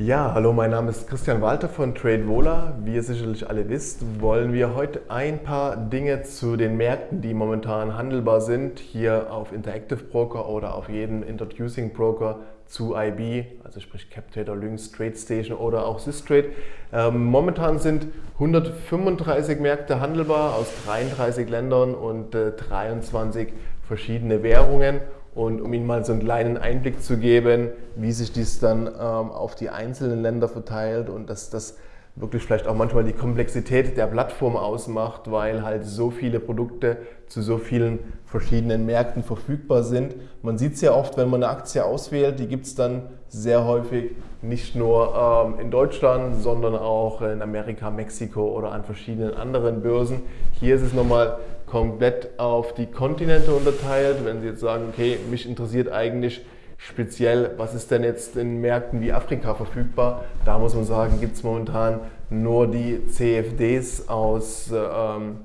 Ja, hallo, mein Name ist Christian Walter von TradeVola. Wie ihr sicherlich alle wisst, wollen wir heute ein paar Dinge zu den Märkten, die momentan handelbar sind, hier auf Interactive Broker oder auf jedem Introducing Broker zu IB, also sprich CapTrader, Lynx, TradeStation oder auch Systrade. Ähm, momentan sind 135 Märkte handelbar aus 33 Ländern und äh, 23 verschiedene Währungen. Und um Ihnen mal so einen kleinen Einblick zu geben, wie sich dies dann ähm, auf die einzelnen Länder verteilt und dass das wirklich vielleicht auch manchmal die Komplexität der Plattform ausmacht, weil halt so viele Produkte zu so vielen verschiedenen Märkten verfügbar sind. Man sieht es ja oft, wenn man eine Aktie auswählt, die gibt es dann sehr häufig nicht nur ähm, in Deutschland, sondern auch in Amerika, Mexiko oder an verschiedenen anderen Börsen. Hier ist es nochmal komplett auf die Kontinente unterteilt. Wenn Sie jetzt sagen, okay, mich interessiert eigentlich speziell, was ist denn jetzt in Märkten wie Afrika verfügbar? Da muss man sagen, gibt es momentan nur die CFDs aus ähm,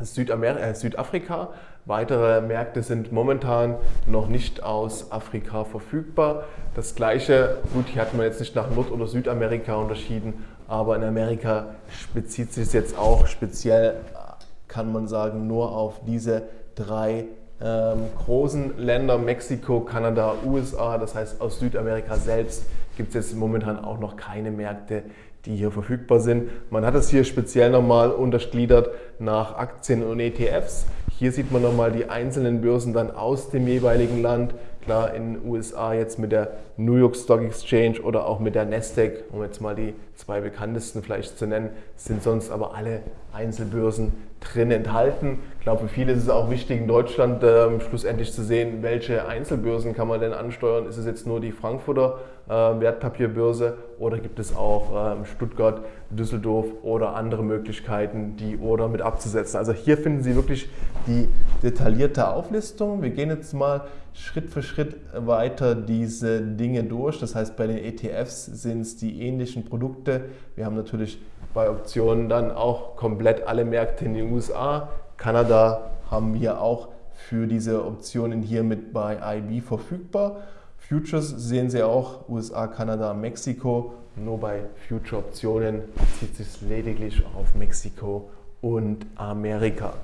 Südamer äh, Südafrika. Weitere Märkte sind momentan noch nicht aus Afrika verfügbar. Das gleiche, gut, hier hat man jetzt nicht nach Nord- oder Südamerika unterschieden, aber in Amerika bezieht sich es jetzt auch speziell, kann man sagen, nur auf diese drei ähm, großen Länder, Mexiko, Kanada, USA, das heißt aus Südamerika selbst gibt es jetzt momentan auch noch keine Märkte, die hier verfügbar sind. Man hat es hier speziell nochmal untergliedert nach Aktien und ETFs. Hier sieht man nochmal die einzelnen Börsen dann aus dem jeweiligen Land. Klar, in den USA jetzt mit der New York Stock Exchange oder auch mit der Nasdaq, um jetzt mal die zwei bekanntesten vielleicht zu nennen, sind sonst aber alle Einzelbörsen drin enthalten. Ich glaube, für viele ist es auch wichtig, in Deutschland äh, schlussendlich zu sehen, welche Einzelbörsen kann man denn ansteuern. Ist es jetzt nur die Frankfurter Wertpapierbörse oder gibt es auch äh, Stuttgart, Düsseldorf oder andere Möglichkeiten, die Order mit abzusetzen. Also hier finden Sie wirklich die detaillierte Auflistung. Wir gehen jetzt mal Schritt für Schritt weiter diese Dinge durch. Das heißt, bei den ETFs sind es die ähnlichen Produkte. Wir haben natürlich bei Optionen dann auch komplett alle Märkte in den USA. Kanada haben wir auch für diese Optionen hier mit bei IB verfügbar. Futures sehen Sie auch, USA, Kanada, Mexiko. Nur bei Future-Optionen bezieht sich lediglich auf Mexiko und Amerika.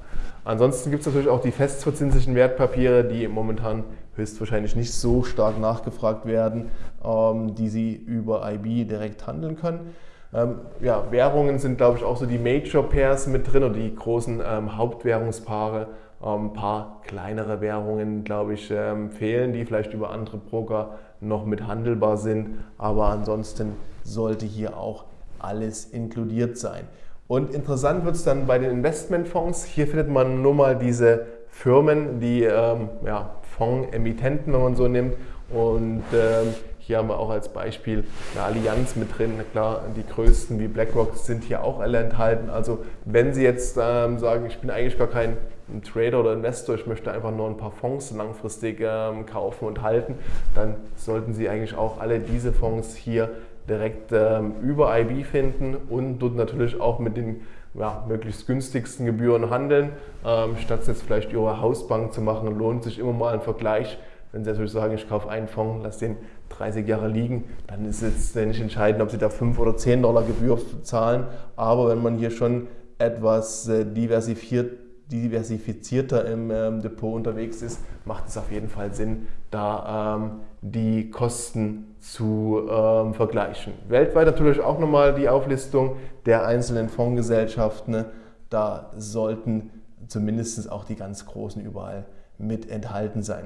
Ansonsten gibt es natürlich auch die festverzinslichen Wertpapiere, die momentan höchstwahrscheinlich nicht so stark nachgefragt werden, ähm, die Sie über IB direkt handeln können. Ähm, ja, Währungen sind, glaube ich, auch so die Major Pairs mit drin oder die großen ähm, Hauptwährungspaare. Ähm, ein paar kleinere Währungen, glaube ich, ähm, fehlen, die vielleicht über andere Broker noch mit handelbar sind. Aber ansonsten sollte hier auch alles inkludiert sein. Und interessant wird es dann bei den Investmentfonds. Hier findet man nur mal diese Firmen, die ähm, ja, Fondsemittenten, wenn man so nimmt. Und ähm, hier haben wir auch als Beispiel eine Allianz mit drin. Klar, die größten wie BlackRock sind hier auch alle enthalten. Also wenn Sie jetzt ähm, sagen, ich bin eigentlich gar kein Trader oder Investor, ich möchte einfach nur ein paar Fonds langfristig ähm, kaufen und halten, dann sollten Sie eigentlich auch alle diese Fonds hier direkt ähm, über IB finden und dort natürlich auch mit den ja, möglichst günstigsten Gebühren handeln. Ähm, statt jetzt vielleicht Ihre Hausbank zu machen, lohnt sich immer mal ein Vergleich wenn Sie natürlich sagen, ich kaufe einen Fonds, lasse den 30 Jahre liegen, dann ist es nicht entscheidend, ob Sie da 5 oder 10 Dollar Gebühr zahlen. Aber wenn man hier schon etwas äh, diversifiziert, diversifizierter im ähm, Depot unterwegs ist, macht es auf jeden Fall Sinn, da ähm, die Kosten zu ähm, vergleichen. Weltweit natürlich auch nochmal die Auflistung der einzelnen Fondsgesellschaften. Da sollten zumindest auch die ganz großen überall mit enthalten sein.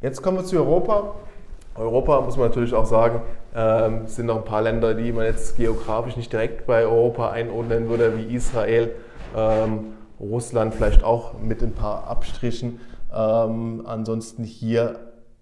Jetzt kommen wir zu Europa. Europa muss man natürlich auch sagen, ähm, sind noch ein paar Länder, die man jetzt geografisch nicht direkt bei Europa einordnen würde, wie Israel, ähm, Russland vielleicht auch mit ein paar Abstrichen. Ähm, ansonsten hier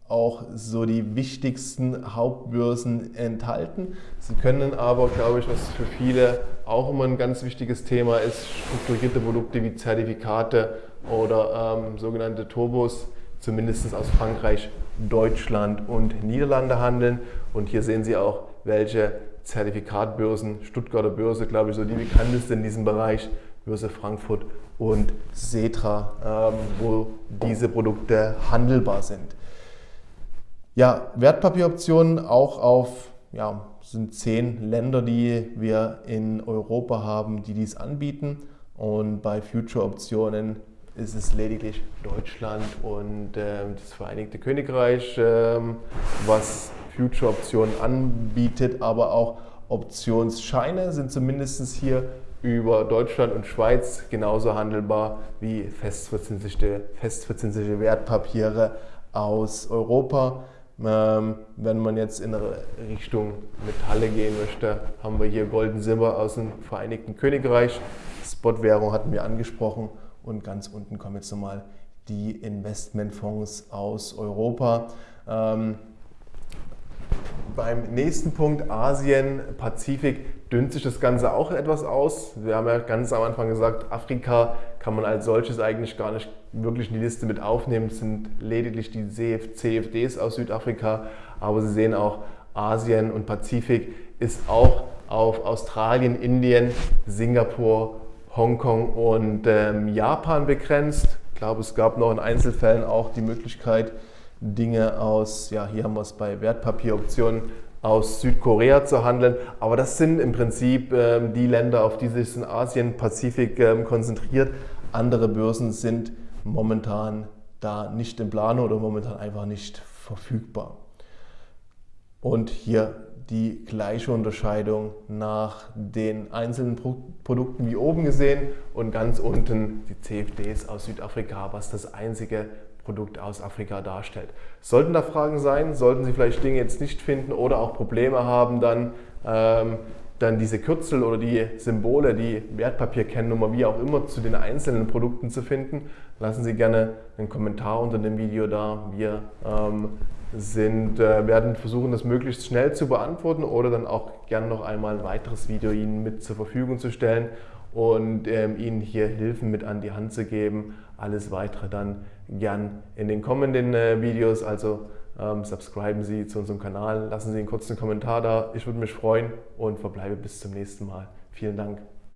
auch so die wichtigsten Hauptbörsen enthalten. Sie können aber, glaube ich, was für viele auch immer ein ganz wichtiges Thema ist, strukturierte Produkte wie Zertifikate oder ähm, sogenannte Turbos zumindest aus Frankreich, Deutschland und Niederlande handeln. Und hier sehen Sie auch, welche Zertifikatbörsen, Stuttgarter Börse, glaube ich, so die bekannteste in diesem Bereich, Börse Frankfurt und Setra, ähm, wo diese Produkte handelbar sind. Ja, Wertpapieroptionen auch auf ja, sind zehn Länder, die wir in Europa haben, die dies anbieten. Und bei Future-Optionen ist es lediglich Deutschland und äh, das Vereinigte Königreich, äh, was Future-Optionen anbietet, aber auch Optionsscheine sind zumindest hier über Deutschland und Schweiz genauso handelbar wie festverzinsliche, festverzinsliche Wertpapiere aus Europa. Ähm, wenn man jetzt in Richtung Metalle gehen möchte, haben wir hier Golden Silber aus dem Vereinigten Königreich. Spotwährung hatten wir angesprochen und ganz unten kommen jetzt nochmal die Investmentfonds aus Europa. Ähm, beim nächsten Punkt Asien, Pazifik, dünnt sich das Ganze auch etwas aus. Wir haben ja ganz am Anfang gesagt, Afrika kann man als solches eigentlich gar nicht wirklich in die Liste mit aufnehmen. Es sind lediglich die CFDs aus Südafrika, aber Sie sehen auch, Asien und Pazifik ist auch auf Australien, Indien, Singapur, Hongkong und ähm, Japan begrenzt. Ich glaube, es gab noch in Einzelfällen auch die Möglichkeit, Dinge aus, ja, hier haben wir es bei Wertpapieroptionen, aus Südkorea zu handeln. Aber das sind im Prinzip ähm, die Länder, auf die sich in Asien, Pazifik ähm, konzentriert. Andere Börsen sind momentan da nicht in Planung oder momentan einfach nicht verfügbar. Und hier die gleiche Unterscheidung nach den einzelnen Produkten wie oben gesehen und ganz unten die CFDs aus Südafrika, was das einzige Produkt aus Afrika darstellt. Sollten da Fragen sein, sollten Sie vielleicht Dinge jetzt nicht finden oder auch Probleme haben, dann, ähm, dann diese Kürzel oder die Symbole, die Wertpapierkennnummer, wie auch immer, zu den einzelnen Produkten zu finden, lassen Sie gerne einen Kommentar unter dem Video da. Wir ähm, sind, äh, werden versuchen, das möglichst schnell zu beantworten oder dann auch gerne noch einmal ein weiteres Video Ihnen mit zur Verfügung zu stellen und ähm, Ihnen hier Hilfen mit an die Hand zu geben. Alles weitere dann gern in den kommenden äh, Videos. Also ähm, subscriben Sie zu unserem Kanal, lassen Sie einen kurzen Kommentar da. Ich würde mich freuen und verbleibe bis zum nächsten Mal. Vielen Dank.